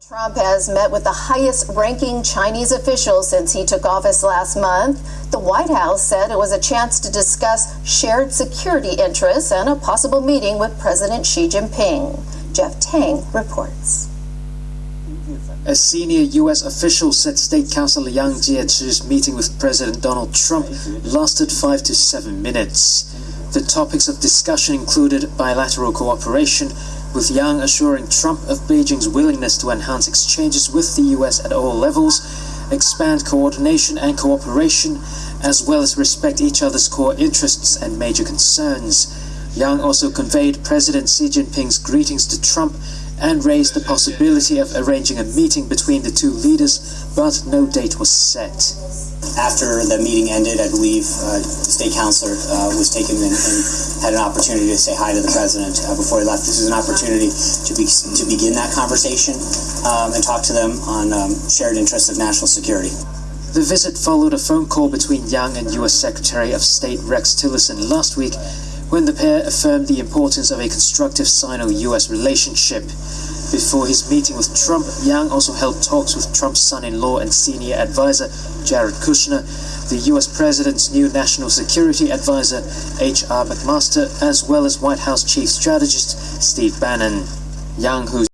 Trump has met with the highest ranking Chinese official since he took office last month. The White House said it was a chance to discuss shared security interests and a possible meeting with President Xi Jinping. Jeff Tang reports. A senior U.S. official said State Councilor Yang Jiechi's meeting with President Donald Trump lasted five to seven minutes. The topics of discussion included bilateral cooperation, with Yang assuring Trump of Beijing's willingness to enhance exchanges with the U.S. at all levels, expand coordination and cooperation, as well as respect each other's core interests and major concerns. Yang also conveyed President Xi Jinping's greetings to Trump and raised the possibility of arranging a meeting between the two leaders, but no date was set. After the meeting ended, I believe uh, the state counselor uh, was taken and, and, had an opportunity to say hi to the president uh, before he left. This is an opportunity to, be, to begin that conversation um, and talk to them on um, shared interests of national security. The visit followed a phone call between Yang and U.S. Secretary of State Rex Tillerson last week when the pair affirmed the importance of a constructive Sino-US relationship. Before his meeting with Trump, Yang also held talks with Trump's son-in-law and senior advisor, Jared Kushner, the U.S. President's new National Security Advisor, H.R. McMaster, as well as White House Chief Strategist Steve Bannon. Yang, who's